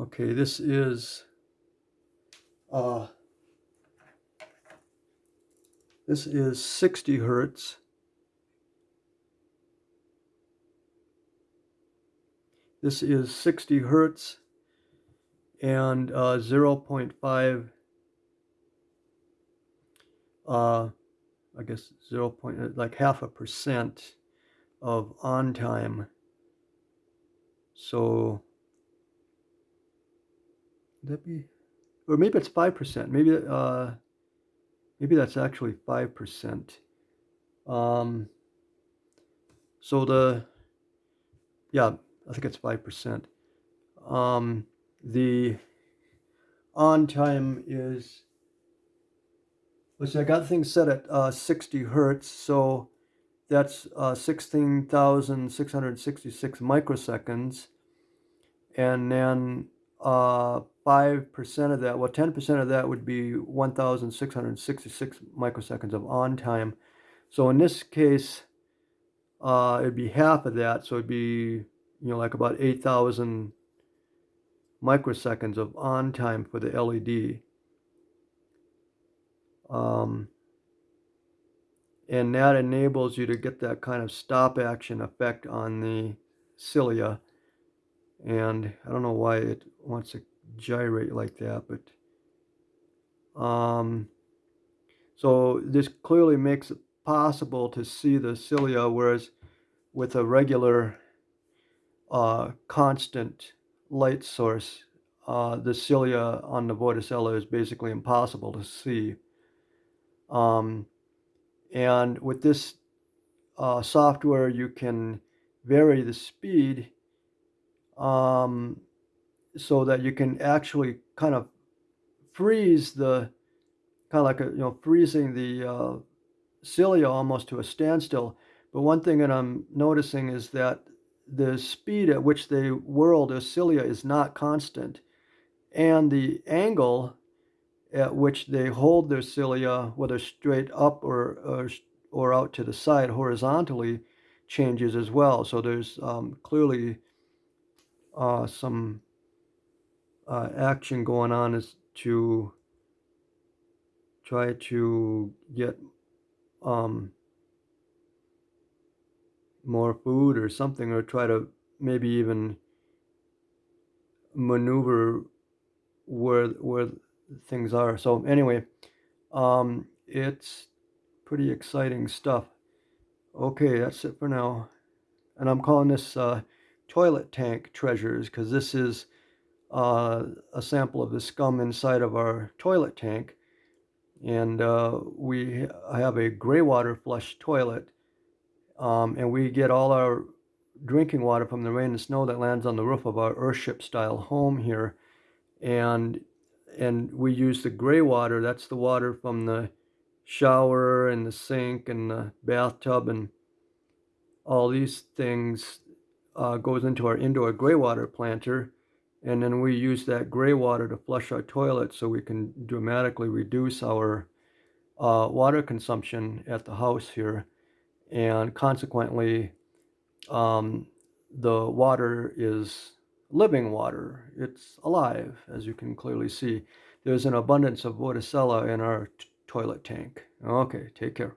Okay, this is uh, this is 60 hertz. This is 60 hertz and uh, 0.5 uh, I guess 0. Point, like half a percent of on time. So that be, or maybe it's five percent. Maybe uh, maybe that's actually five percent. Um, so the yeah, I think it's five percent. Um, the on time is let's see, I got things set at uh, 60 hertz, so that's uh, 16,666 microseconds. And then uh, 5% of that, well, 10% of that would be 1,666 microseconds of on time. So in this case, uh, it'd be half of that. So it'd be, you know, like about 8,000 microseconds of on time for the LED. Um, and that enables you to get that kind of stop action effect on the cilia. And I don't know why it wants to gyrate like that, but um, so this clearly makes it possible to see the cilia, whereas with a regular uh, constant light source, uh, the cilia on the Vorticella is basically impossible to see. Um, and with this uh, software, you can vary the speed um, so that you can actually kind of freeze the, kind of like a, you know, freezing the uh, cilia almost to a standstill. But one thing that I'm noticing is that the speed at which they whirl the cilia is not constant. And the angle at which they hold their cilia, whether straight up or, or, or out to the side horizontally, changes as well. So there's um, clearly uh, some uh, action going on is to try to get um, more food or something, or try to maybe even maneuver where where things are. So anyway, um, it's pretty exciting stuff. Okay, that's it for now. And I'm calling this uh, toilet tank treasures because this is uh, a sample of the scum inside of our toilet tank. And uh, we have a gray water flush toilet. Um, and we get all our drinking water from the rain and snow that lands on the roof of our Earthship style home here. And and we use the gray water. That's the water from the shower and the sink and the bathtub and all these things uh, goes into our indoor gray water planter. And then we use that gray water to flush our toilet so we can dramatically reduce our uh, water consumption at the house here. And consequently, um, the water is living water. It's alive, as you can clearly see. There's an abundance of Vorticella in our toilet tank. Okay, take care.